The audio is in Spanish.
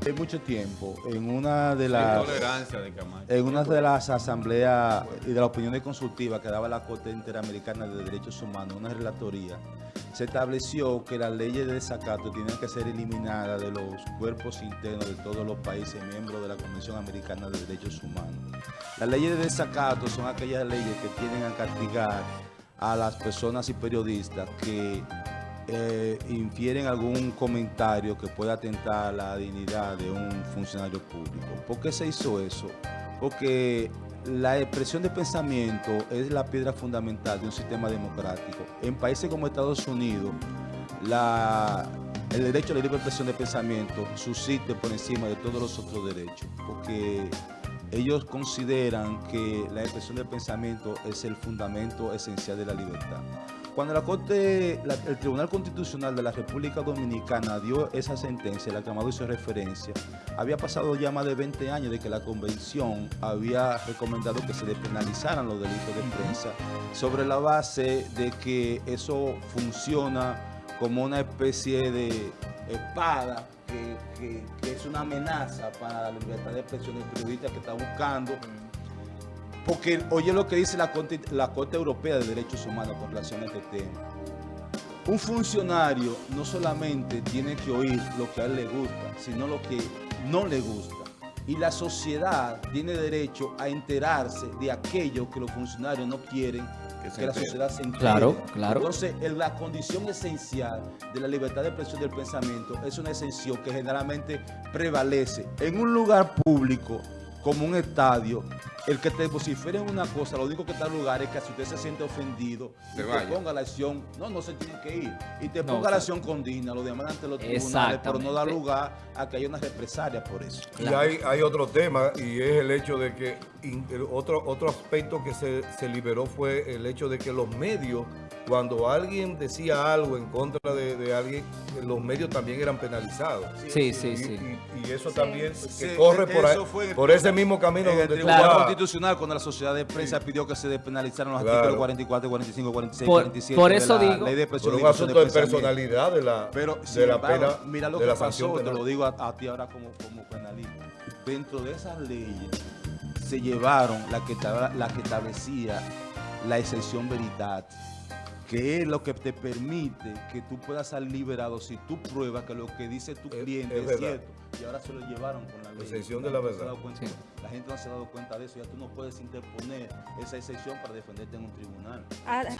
hace mucho tiempo, en una de las de en una de las asambleas y de las opiniones consultivas que daba la Corte Interamericana de Derechos Humanos, una relatoría, se estableció que las leyes de desacato tienen que ser eliminadas de los cuerpos internos de todos los países miembros de la Convención Americana de Derechos Humanos. Las leyes de desacato son aquellas leyes que tienen a castigar a las personas y periodistas que eh, infieren algún comentario que pueda atentar a la dignidad de un funcionario público. ¿Por qué se hizo eso? Porque la expresión de pensamiento es la piedra fundamental de un sistema democrático. En países como Estados Unidos, el derecho a la libre expresión de pensamiento subsiste por encima de todos los otros derechos, porque ellos consideran que la expresión del pensamiento es el fundamento esencial de la libertad. Cuando la Corte, la- el Tribunal Constitucional de la República Dominicana dio esa sentencia, la que Amado hizo referencia, había pasado ya más de 20 años de que la Convención había recomendado que se despenalizaran los delitos de prensa sobre la base de que eso funciona como una especie de espada que, que- que es una amenaza para la libertad de expresión del periodista que está buscando porque oye lo que dice la Corte, la Corte Europea de Derechos Humanos con relación a este tema. Un funcionario no solamente tiene que oír lo que a él le gusta, sino lo que no le gusta. Y la sociedad tiene derecho a enterarse de aquello que los funcionarios no quieren Que la sociedad se entere. Claro, claro. Entonces, la condición esencial de la libertad de expresión del pensamiento es una exención que generalmente prevalece en un lugar público como un estadio. El que te vocifere en una cosa, lo único que está en lugar es que si usted se siente ofendido, Se te ponga la acción, no, no se tiene que ir, y te No, ponga claro. la acción con digna, lo demanda ante los tribunales, pero no da lugar a que haya una represalia por eso. Y hay, hay otro tema y es el hecho de que in- el otro, otro aspecto que se, se liberó fue el hecho de que los medios, cuando alguien decía algo en contra de, de alguien, los medios también eran penalizados. Sí, sí, Y, sí. y- y eso también que Sí, corre por, ahí- por ese mismo camino En el Tribunal. Constitucional, cuando la sociedad de prensa pidió que se despenalizaran los Claro. artículos 44, 45, 46, Por- 47 por de eso la digo- Ley de por y un asunto de personalidad de la, Pero de sin la embargo, pena, mira lo de que la pasó, te lo digo a, a ti ahora como, como penalista. Dentro de esas leyes se llevaron la que, estaba- la que establecía la excepción veridad, que es lo que te permite que tú puedas salir liberado si tú pruebas que lo que dice tu cliente es cierto. Y ahora se lo llevaron con la ley. excepción de La la gente no se ha verdad. dado cuenta- Sí. La gente no se ha dado cuenta de eso. Ya tú no puedes interponer esa excepción para defenderte en un tribunal. Ahora-